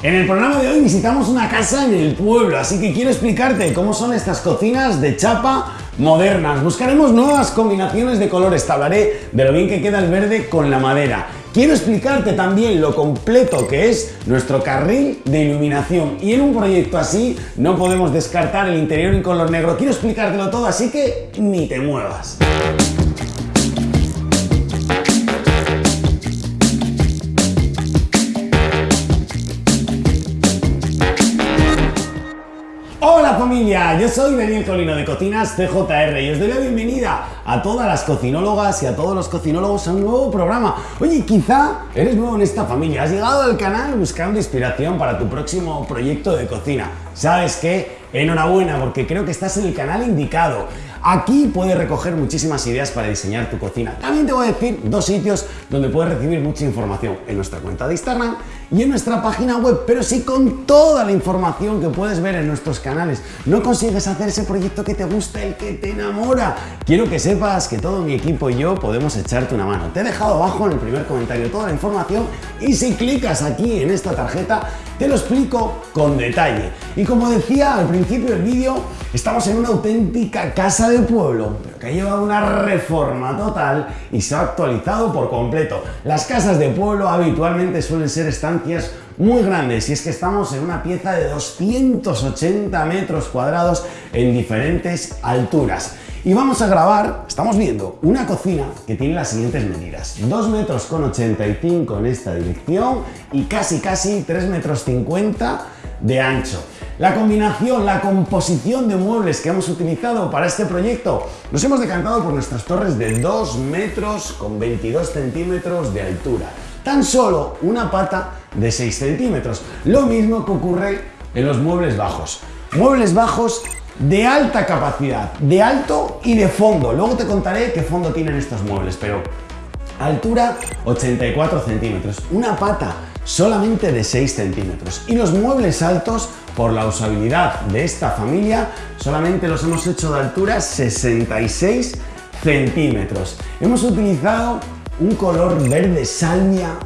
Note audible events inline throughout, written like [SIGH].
En el programa de hoy visitamos una casa en el pueblo, así que quiero explicarte cómo son estas cocinas de chapa modernas. Buscaremos nuevas combinaciones de colores, te hablaré de lo bien que queda el verde con la madera. Quiero explicarte también lo completo que es nuestro carril de iluminación y en un proyecto así no podemos descartar el interior en color negro. Quiero explicártelo todo, así que ni te muevas. Familia, yo soy Daniel Colino de Cocinas CJR y os doy la bienvenida a todas las cocinólogas y a todos los cocinólogos a un nuevo programa. Oye, quizá eres nuevo en esta familia, has llegado al canal buscando inspiración para tu próximo proyecto de cocina. ¿Sabes qué? Enhorabuena porque creo que estás en el canal indicado. Aquí puedes recoger muchísimas ideas para diseñar tu cocina. También te voy a decir dos sitios donde puedes recibir mucha información. En nuestra cuenta de Instagram y en nuestra página web, pero sí con toda la información que puedes ver en nuestros canales. No consigues hacer ese proyecto que te gusta, el que te enamora. Quiero que sepas que todo mi equipo y yo podemos echarte una mano. Te he dejado abajo en el primer comentario toda la información y si clicas aquí en esta tarjeta te lo explico con detalle. Y como decía al principio del vídeo, estamos en una auténtica casa de pueblo, pero que ha llevado una reforma total y se ha actualizado por completo. Las casas de pueblo habitualmente suelen ser estancias muy grandes y es que estamos en una pieza de 280 metros cuadrados en diferentes alturas. Y vamos a grabar, estamos viendo una cocina que tiene las siguientes medidas. 2 metros con 85 en esta dirección y casi casi 3 metros 50 de ancho. La combinación, la composición de muebles que hemos utilizado para este proyecto, nos hemos decantado por nuestras torres de 2 metros con 22 centímetros de altura. Tan solo una pata de 6 centímetros. Lo mismo que ocurre en los muebles bajos. Muebles bajos de alta capacidad, de alto y de fondo. Luego te contaré qué fondo tienen estos muebles, pero altura 84 centímetros, una pata solamente de 6 centímetros y los muebles altos por la usabilidad de esta familia solamente los hemos hecho de altura 66 centímetros. Hemos utilizado un color verde salmia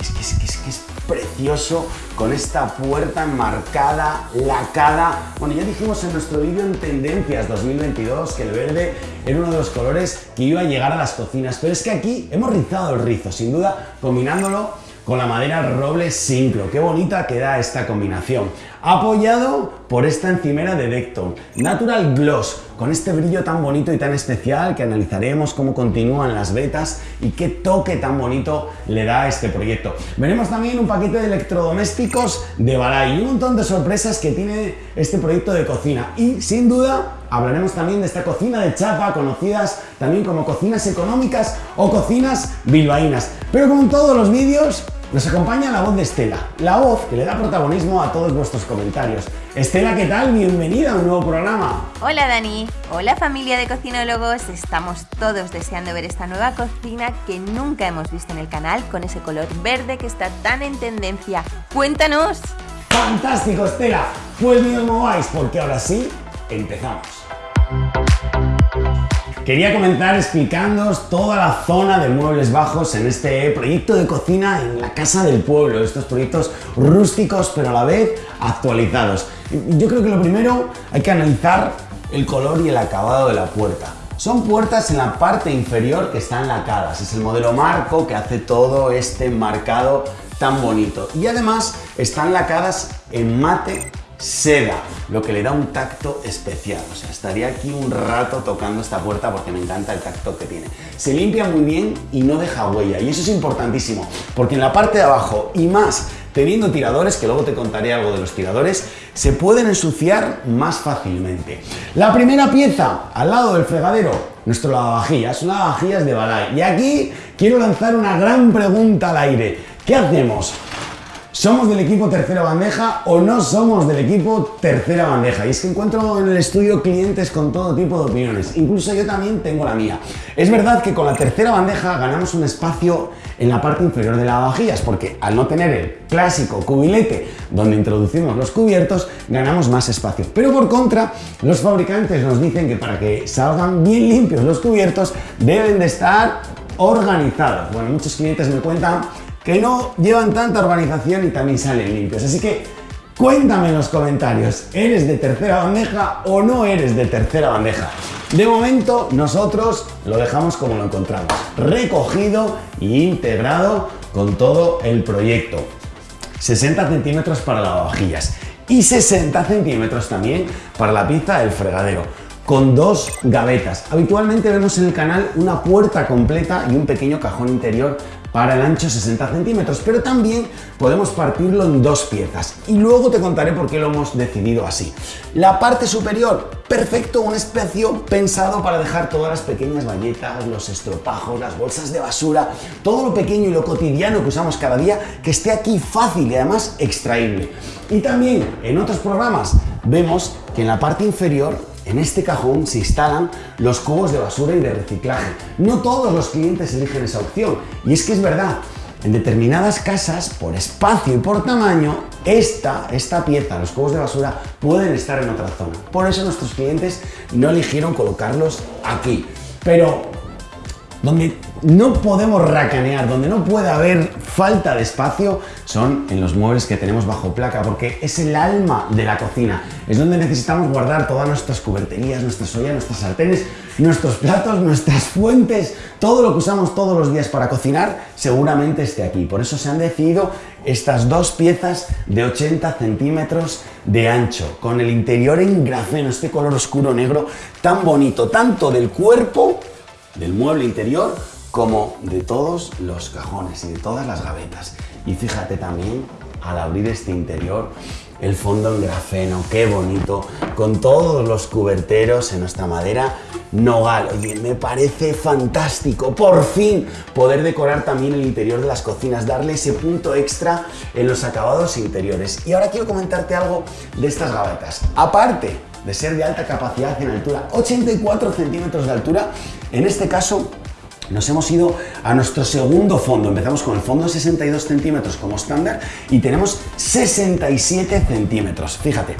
es, que es precioso con esta puerta enmarcada, lacada. Bueno, ya dijimos en nuestro vídeo en Tendencias 2022 que el verde era uno de los colores que iba a llegar a las cocinas, pero es que aquí hemos rizado el rizo, sin duda, combinándolo con la madera roble sincro. Qué bonita queda esta combinación. Apoyado por esta encimera de Decton Natural Gloss, con este brillo tan bonito y tan especial que analizaremos cómo continúan las vetas y qué toque tan bonito le da a este proyecto. Veremos también un paquete de electrodomésticos de Balay y un montón de sorpresas que tiene este proyecto de cocina. Y sin duda hablaremos también de esta cocina de chapa, conocidas también como cocinas económicas o cocinas bilbaínas. Pero como en todos los vídeos, nos acompaña la voz de Estela, la voz que le da protagonismo a todos vuestros comentarios. Estela, ¿qué tal? Bienvenida a un nuevo programa. Hola Dani, hola familia de cocinólogos, estamos todos deseando ver esta nueva cocina que nunca hemos visto en el canal con ese color verde que está tan en tendencia. ¡Cuéntanos! ¡Fantástico, Estela! Pues ni os mováis porque ahora sí, empezamos. Quería comenzar explicándoos toda la zona de muebles bajos en este proyecto de cocina en la casa del pueblo, estos proyectos rústicos pero a la vez actualizados. Yo creo que lo primero hay que analizar el color y el acabado de la puerta. Son puertas en la parte inferior que están lacadas, es el modelo marco que hace todo este marcado tan bonito y además están lacadas en mate seda, lo que le da un tacto especial. O sea, estaría aquí un rato tocando esta puerta porque me encanta el tacto que tiene. Se limpia muy bien y no deja huella. Y eso es importantísimo, porque en la parte de abajo y más teniendo tiradores, que luego te contaré algo de los tiradores, se pueden ensuciar más fácilmente. La primera pieza, al lado del fregadero, nuestro lavavajillas, son lavavajillas de Balay. Y aquí quiero lanzar una gran pregunta al aire. ¿Qué hacemos? ¿Somos del equipo tercera bandeja o no somos del equipo tercera bandeja? Y es que encuentro en el estudio clientes con todo tipo de opiniones, incluso yo también tengo la mía. Es verdad que con la tercera bandeja ganamos un espacio en la parte inferior de la vajillas, porque al no tener el clásico cubilete donde introducimos los cubiertos, ganamos más espacio. Pero por contra, los fabricantes nos dicen que para que salgan bien limpios los cubiertos, deben de estar organizados. Bueno, muchos clientes me cuentan que no llevan tanta urbanización y también salen limpios. Así que cuéntame en los comentarios, ¿eres de tercera bandeja o no eres de tercera bandeja? De momento nosotros lo dejamos como lo encontramos, recogido e integrado con todo el proyecto. 60 centímetros para lavavajillas y 60 centímetros también para la pizza del fregadero con dos gavetas. Habitualmente vemos en el canal una puerta completa y un pequeño cajón interior para el ancho 60 centímetros, pero también podemos partirlo en dos piezas y luego te contaré por qué lo hemos decidido así. La parte superior, perfecto, un espacio pensado para dejar todas las pequeñas bayetas, los estropajos, las bolsas de basura, todo lo pequeño y lo cotidiano que usamos cada día, que esté aquí fácil y además extraíble. Y también en otros programas vemos que en la parte inferior en este cajón se instalan los cubos de basura y de reciclaje. No todos los clientes eligen esa opción. Y es que es verdad, en determinadas casas, por espacio y por tamaño, esta, esta pieza, los cubos de basura, pueden estar en otra zona. Por eso nuestros clientes no eligieron colocarlos aquí. Pero donde no podemos racanear, donde no puede haber falta de espacio, son en los muebles que tenemos bajo placa, porque es el alma de la cocina. Es donde necesitamos guardar todas nuestras cuberterías, nuestras ollas, nuestras sartenes, nuestros platos, nuestras [LAUGHS] fuentes, todo lo que usamos todos los días para cocinar, seguramente esté aquí. Por eso se han decidido estas dos piezas de 80 centímetros de ancho, con el interior en grafeno, este color oscuro negro tan bonito, tanto del cuerpo del mueble interior como de todos los cajones y de todas las gavetas. Y fíjate también al abrir este interior el fondo en grafeno, qué bonito, con todos los cuberteros en nuestra madera nogal. Oye, me parece fantástico, por fin, poder decorar también el interior de las cocinas, darle ese punto extra en los acabados interiores. Y ahora quiero comentarte algo de estas gavetas. Aparte de ser de alta capacidad en altura, 84 centímetros de altura, en este caso nos hemos ido a nuestro segundo fondo. Empezamos con el fondo de 62 centímetros como estándar y tenemos 67 centímetros. Fíjate,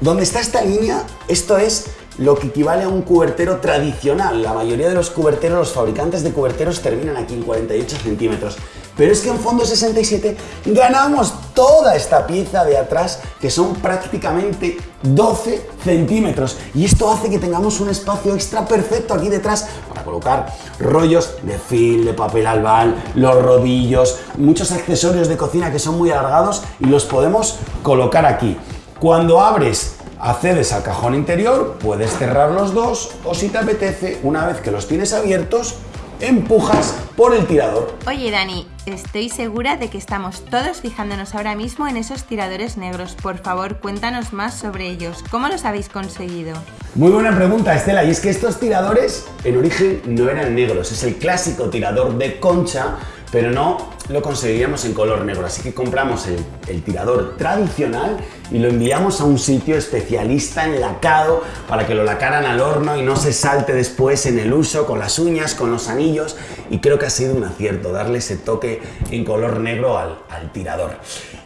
donde está esta línea, esto es lo que equivale a un cubertero tradicional. La mayoría de los cuberteros, los fabricantes de cuberteros terminan aquí en 48 centímetros. Pero es que en fondo 67 ganamos toda esta pieza de atrás que son prácticamente 12 centímetros y esto hace que tengamos un espacio extra perfecto aquí detrás para colocar rollos de fil, de papel albal, los rodillos, muchos accesorios de cocina que son muy alargados y los podemos colocar aquí. Cuando abres accedes al cajón interior, puedes cerrar los dos o si te apetece, una vez que los tienes abiertos, empujas por el tirador. Oye Dani, estoy segura de que estamos todos fijándonos ahora mismo en esos tiradores negros. Por favor, cuéntanos más sobre ellos. ¿Cómo los habéis conseguido? Muy buena pregunta, Estela. Y es que estos tiradores en origen no eran negros. Es el clásico tirador de concha pero no lo conseguiríamos en color negro. Así que compramos el, tirador tradicional y lo enviamos a un sitio especialista en lacado para que lo lacaran al horno y no se salte después en el uso con las uñas, con los anillos. Y creo que ha sido un acierto darle ese toque en color negro al, al tirador.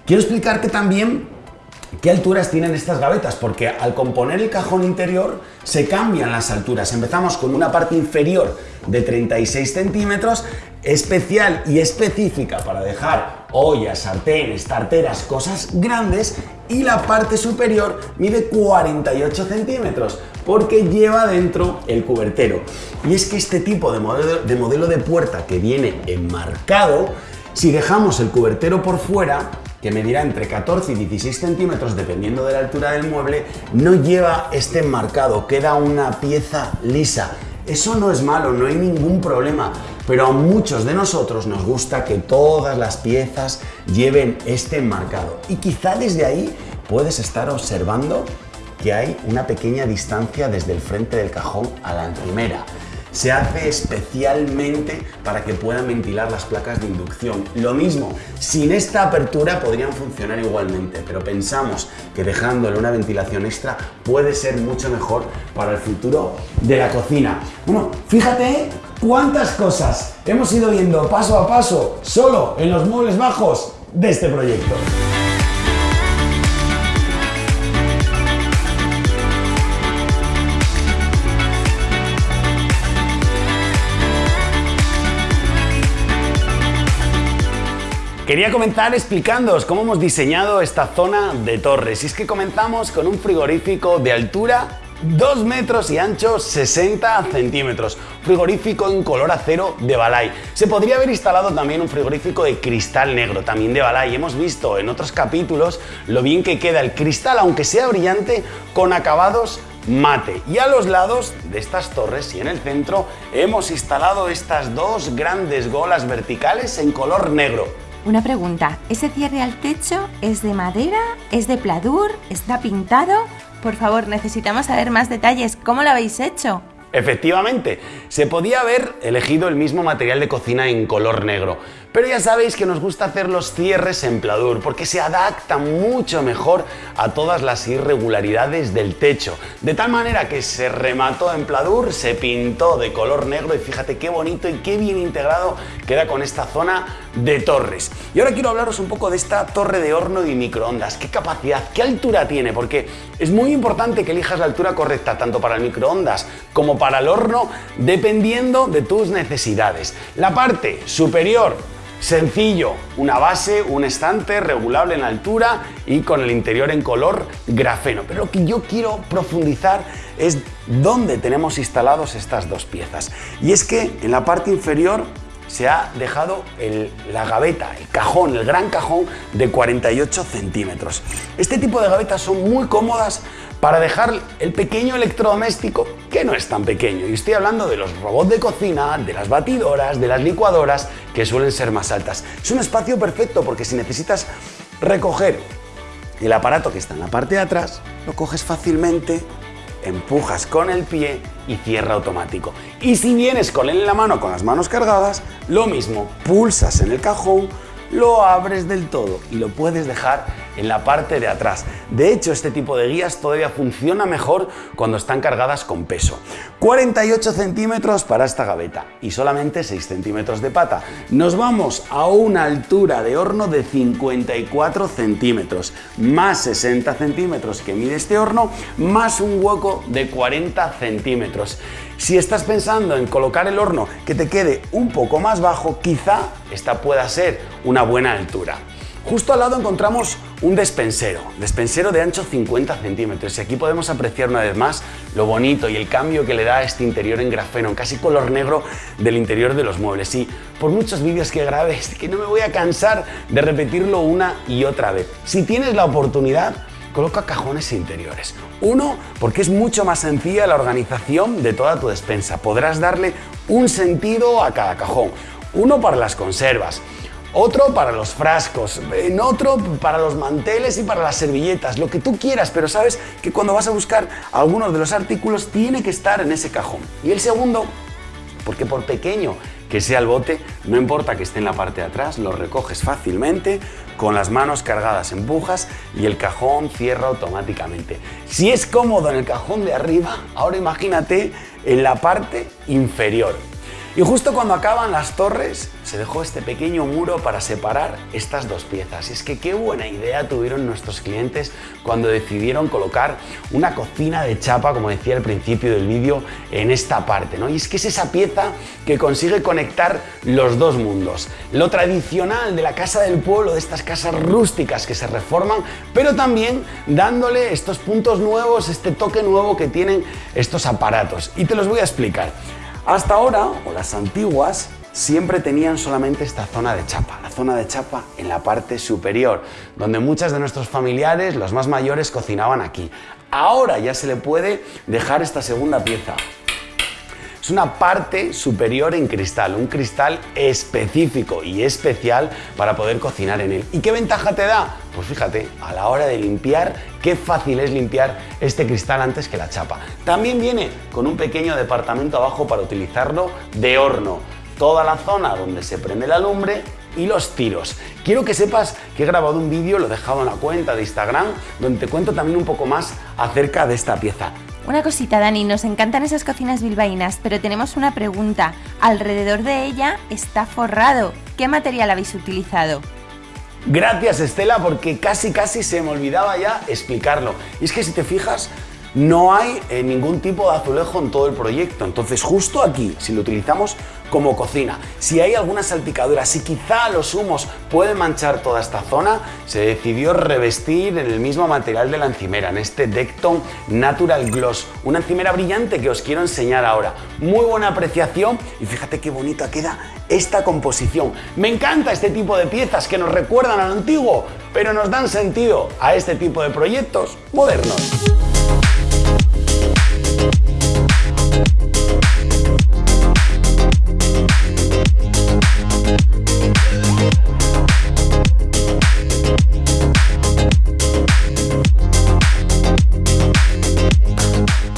Quiero explicarte también ¿Qué alturas tienen estas gavetas? Porque al componer el cajón interior se cambian las alturas. Empezamos con una parte inferior de 36 centímetros, especial y específica para dejar ollas, sartenes, tarteras, cosas grandes, y la parte superior mide 48 centímetros porque lleva dentro el cubertero. Y es que este tipo de modelo, de modelo de puerta que viene enmarcado, si dejamos el cubertero por fuera, que medirá entre 14 y 16 centímetros dependiendo de la altura del mueble, no lleva este enmarcado, queda una pieza lisa. Eso no es malo, no hay ningún problema, pero a muchos de nosotros nos gusta que todas las piezas lleven este enmarcado. Y quizá desde ahí puedes estar observando que hay una pequeña distancia desde el frente del cajón a la encimera se hace especialmente para que puedan ventilar las placas de inducción. Lo mismo, sin esta apertura podrían funcionar igualmente, pero pensamos que dejándole una ventilación extra puede ser mucho mejor para el futuro de la cocina. Bueno, fíjate cuántas cosas hemos ido viendo paso a paso solo en los muebles bajos de este proyecto. Quería comenzar explicándoos cómo hemos diseñado esta zona de torres. Y es que comenzamos con un frigorífico de altura 2 metros y ancho 60 centímetros. Frigorífico en color acero de Balay. Se podría haber instalado también un frigorífico de cristal negro, también de Balay. Hemos visto en otros capítulos lo bien que queda el cristal, aunque sea brillante, con acabados mate. Y a los lados de estas torres y en el centro hemos instalado estas dos grandes golas verticales en color negro. Una pregunta, ¿ese cierre al techo es de madera? ¿Es de pladur? ¿Está pintado? Por favor, necesitamos saber más detalles. ¿Cómo lo habéis hecho? Efectivamente, se podía haber elegido el mismo material de cocina en color negro, pero ya sabéis que nos gusta hacer los cierres en pladur porque se adapta mucho mejor a todas las irregularidades del techo. De tal manera que se remató en pladur, se pintó de color negro y fíjate qué bonito y qué bien integrado queda con esta zona de torres. Y ahora quiero hablaros un poco de esta torre de horno y microondas. ¿Qué capacidad, qué altura tiene? Porque es muy importante que elijas la altura correcta tanto para el microondas como para el horno dependiendo de tus necesidades. La parte superior Sencillo, una base, un estante regulable en altura y con el interior en color grafeno. Pero lo que yo quiero profundizar es dónde tenemos instalados estas dos piezas. Y es que en la parte inferior se ha dejado la gaveta, el cajón, el gran cajón de 48 centímetros. Este tipo de gavetas son muy cómodas para dejar el pequeño electrodoméstico que no es tan pequeño. Y estoy hablando de los robots de cocina, de las batidoras, de las licuadoras, que suelen ser más altas. Es un espacio perfecto porque si necesitas recoger el aparato que está en la parte de atrás, lo coges fácilmente, empujas con el pie y cierra automático. Y si vienes con él en la mano con las manos cargadas, lo mismo, pulsas en el cajón, lo abres del todo y lo puedes dejar en la parte de atrás. De hecho, este tipo de guías todavía funciona mejor cuando están cargadas con peso. 48 centímetros para esta gaveta y solamente 6 centímetros de pata. Nos vamos a una altura de horno de 54 centímetros, más 60 centímetros que mide este horno, más un hueco de 40 centímetros. Si estás pensando en colocar el horno que te quede un poco más bajo, quizá esta pueda ser una buena altura. Justo al lado encontramos un despensero, despensero de ancho 50 centímetros y aquí podemos apreciar una vez más lo bonito y el cambio que le da a este interior en grafeno, en casi color negro del interior de los muebles. Y por muchos vídeos que grabé, [LAUGHS] que no me voy a cansar de repetirlo una y otra vez. Si tienes la oportunidad, coloca cajones interiores. Uno, porque es mucho más sencilla la organización de toda tu despensa. Podrás darle un sentido a cada cajón. Uno para las conservas, otro para los frascos, en otro para los manteles y para las servilletas, lo que tú quieras, pero sabes que cuando vas a buscar algunos de los artículos tiene que estar en ese cajón. Y el segundo, porque por pequeño que sea el bote, no importa que esté en la parte de atrás, lo recoges fácilmente, con las manos cargadas empujas y el cajón cierra automáticamente. Si es cómodo en el cajón de arriba, ahora imagínate en la parte inferior. Y justo cuando acaban las torres, se dejó este pequeño muro para separar estas dos piezas. Y es que qué buena idea tuvieron nuestros clientes cuando decidieron colocar una cocina de chapa, como decía al principio del vídeo, en esta parte. ¿no? Y es que es esa pieza que consigue conectar los dos mundos. Lo tradicional de la casa del pueblo, de estas casas rústicas que se reforman, pero también dándole estos puntos nuevos, este toque nuevo que tienen estos aparatos. Y te los voy a explicar. Hasta ahora, o las antiguas, siempre tenían solamente esta zona de chapa, la zona de chapa en la parte superior, donde muchas de nuestros familiares, los más mayores, cocinaban aquí. Ahora ya se le puede dejar esta segunda pieza, es una parte superior en cristal, un cristal específico y especial para poder cocinar en él. ¿Y qué ventaja te da? Pues fíjate, a la hora de limpiar, qué fácil es limpiar este cristal antes que la chapa. También viene con un pequeño departamento abajo para utilizarlo de horno. Toda la zona donde se prende la lumbre y los tiros. Quiero que sepas que he grabado un vídeo, lo he dejado en la cuenta de Instagram, donde te cuento también un poco más acerca de esta pieza. Una cosita, Dani, nos encantan esas cocinas bilbaínas, pero tenemos una pregunta. Alrededor de ella está forrado. ¿Qué material habéis utilizado? Gracias Estela, porque casi casi se me olvidaba ya explicarlo. Y es que si te fijas, no hay eh, ningún tipo de azulejo en todo el proyecto. Entonces justo aquí, si lo utilizamos como cocina, si hay alguna salpicadura, si quizá los humos pueden manchar toda esta zona, se decidió revestir en el mismo material de la encimera, en este Decton Natural Gloss, una encimera brillante que os quiero enseñar ahora. Muy buena apreciación y fíjate qué bonita queda esta composición. Me encanta este tipo de piezas que nos recuerdan al antiguo, pero nos dan sentido a este tipo de proyectos modernos.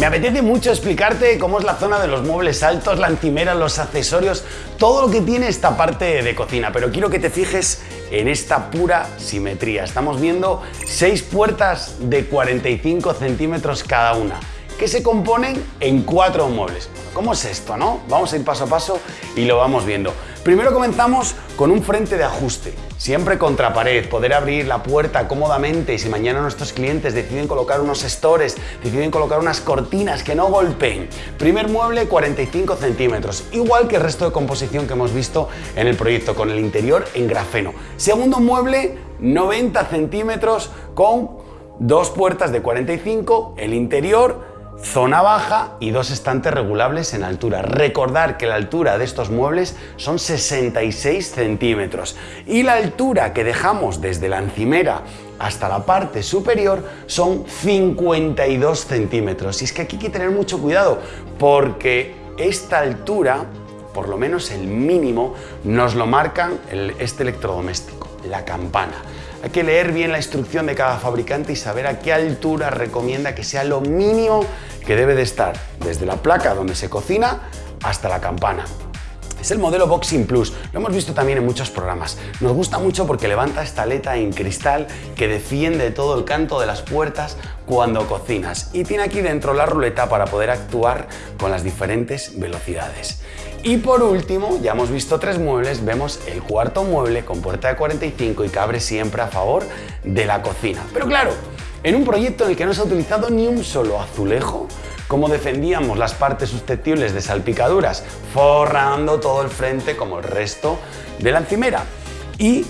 Apetece mucho explicarte cómo es la zona de los muebles altos, la encimera, los accesorios, todo lo que tiene esta parte de cocina, pero quiero que te fijes en esta pura simetría. Estamos viendo seis puertas de 45 centímetros cada una que se componen en cuatro muebles. ¿Cómo es esto, no? Vamos a ir paso a paso y lo vamos viendo. Primero comenzamos con un frente de ajuste, siempre contra pared, poder abrir la puerta cómodamente y si mañana nuestros clientes deciden colocar unos stores, deciden colocar unas cortinas que no golpeen. Primer mueble 45 centímetros, igual que el resto de composición que hemos visto en el proyecto, con el interior en grafeno. Segundo mueble 90 centímetros con dos puertas de 45, el interior zona baja y dos estantes regulables en altura. Recordar que la altura de estos muebles son 66 centímetros y la altura que dejamos desde la encimera hasta la parte superior son 52 centímetros. Y es que aquí hay que tener mucho cuidado porque esta altura, por lo menos el mínimo, nos lo marcan este electrodoméstico, la campana. Hay que leer bien la instrucción de cada fabricante y saber a qué altura recomienda que sea lo mínimo que debe de estar desde la placa donde se cocina hasta la campana. Es el modelo Boxing Plus, lo hemos visto también en muchos programas. Nos gusta mucho porque levanta esta aleta en cristal que defiende todo el canto de las puertas cuando cocinas y tiene aquí dentro la ruleta para poder actuar con las diferentes velocidades. Y por último, ya hemos visto tres muebles, vemos el cuarto mueble con puerta de 45 y que abre siempre a favor de la cocina. Pero claro, en un proyecto en el que no se ha utilizado ni un solo azulejo, como defendíamos las partes susceptibles de salpicaduras, forrando todo el frente como el resto de la encimera. Y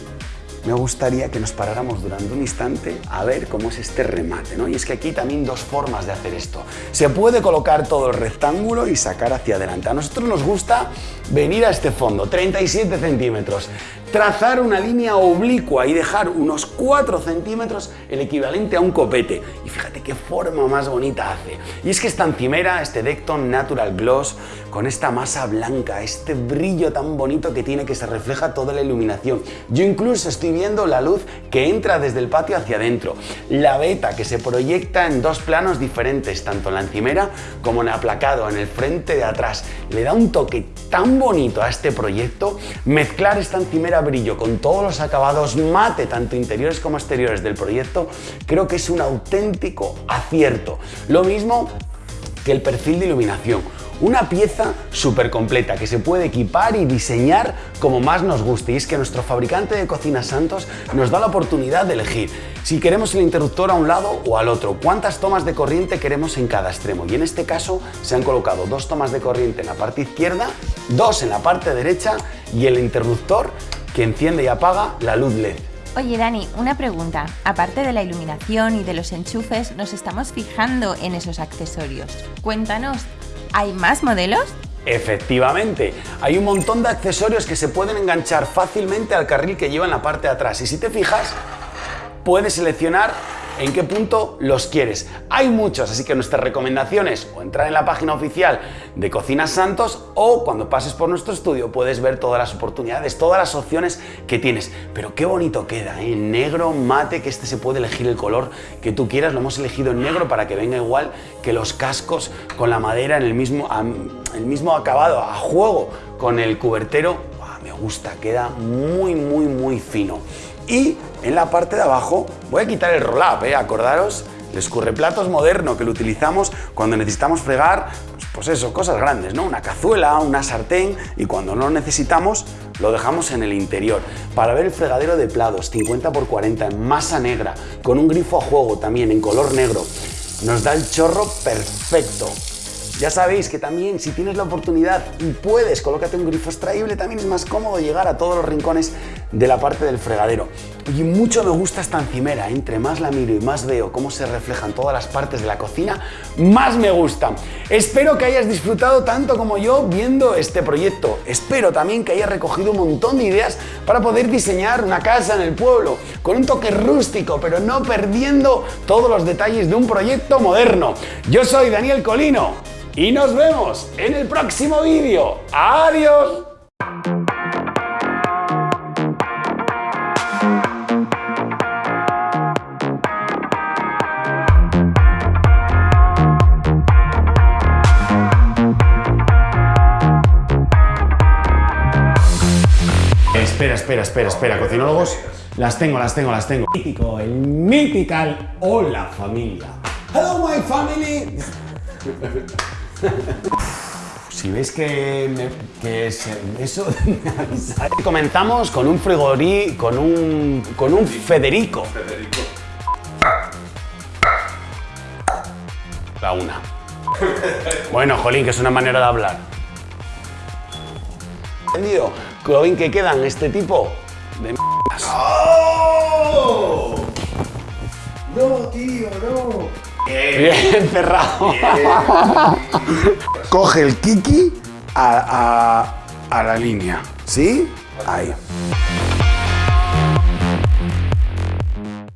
me gustaría que nos paráramos durante un instante a ver cómo es este remate. ¿no? Y es que aquí también dos formas de hacer esto. Se puede colocar todo el rectángulo y sacar hacia adelante. A nosotros nos gusta venir a este fondo, 37 centímetros, trazar una línea oblicua y dejar unos 4 centímetros el equivalente a un copete. Y fíjate qué forma más bonita hace. Y es que esta encimera, este Decton Natural Gloss, con esta masa blanca, este brillo tan bonito que tiene que se refleja toda la iluminación. Yo incluso estoy viendo la luz que entra desde el patio hacia adentro. La beta que se proyecta en dos planos diferentes, tanto en la encimera como en el aplacado, en el frente de atrás. Le da un toque tan bonito a este proyecto. Mezclar esta encimera brillo con todos los acabados mate, tanto interiores como exteriores del proyecto, creo que es un auténtico acierto. Lo mismo que el perfil de iluminación. Una pieza súper completa que se puede equipar y diseñar como más nos guste. Y es que nuestro fabricante de cocinas Santos nos da la oportunidad de elegir si queremos el interruptor a un lado o al otro, cuántas tomas de corriente queremos en cada extremo. Y en este caso se han colocado dos tomas de corriente en la parte izquierda, dos en la parte derecha y el interruptor que enciende y apaga la luz LED. Oye Dani, una pregunta. Aparte de la iluminación y de los enchufes, nos estamos fijando en esos accesorios. Cuéntanos, ¿Hay más modelos? Efectivamente, hay un montón de accesorios que se pueden enganchar fácilmente al carril que lleva en la parte de atrás y si te fijas, puedes seleccionar en qué punto los quieres. Hay muchos, así que nuestras recomendaciones o entrar en la página oficial de Cocinas Santos o cuando pases por nuestro estudio puedes ver todas las oportunidades, todas las opciones que tienes. Pero qué bonito queda, ¿eh? negro, mate, que este se puede elegir el color que tú quieras. Lo hemos elegido en negro para que venga igual que los cascos con la madera en el mismo, el mismo acabado, a juego con el cubertero. me gusta, queda muy, muy, muy fino. Y en la parte de abajo voy a quitar el roll-up, ¿eh? acordaros, el escurreplatos moderno que lo utilizamos cuando necesitamos fregar, pues, pues, eso, cosas grandes, ¿no? Una cazuela, una sartén y cuando no lo necesitamos lo dejamos en el interior. Para ver el fregadero de plados 50 x 40 en masa negra, con un grifo a juego también en color negro, nos da el chorro perfecto. Ya sabéis que también si tienes la oportunidad y puedes, colócate un grifo extraíble, también es más cómodo llegar a todos los rincones de la parte del fregadero. Y mucho me gusta esta encimera, entre más la miro y más veo cómo se reflejan todas las partes de la cocina, más me gusta. Espero que hayas disfrutado tanto como yo viendo este proyecto. Espero también que hayas recogido un montón de ideas para poder diseñar una casa en el pueblo, con un toque rústico, pero no perdiendo todos los detalles de un proyecto moderno. Yo soy Daniel Colino y nos vemos en el próximo vídeo. ¡Adiós! Espera, espera, espera, cocinólogos. Las tengo, las tengo, las tengo. Mítico, el mítical Hola familia. Hello my family. Si veis que, es eso, [LAUGHS] Comenzamos con un frigorí, con un, con un Federico. Federico. La una. Bueno, Jolín, que es una manera de hablar. ¿Entendido? Lo bien que quedan este tipo de ¡Oh! No, tío, no. Bien, [LAUGHS] cerrado. Coge el kiki a, a, a la línea, ¿sí? Ahí.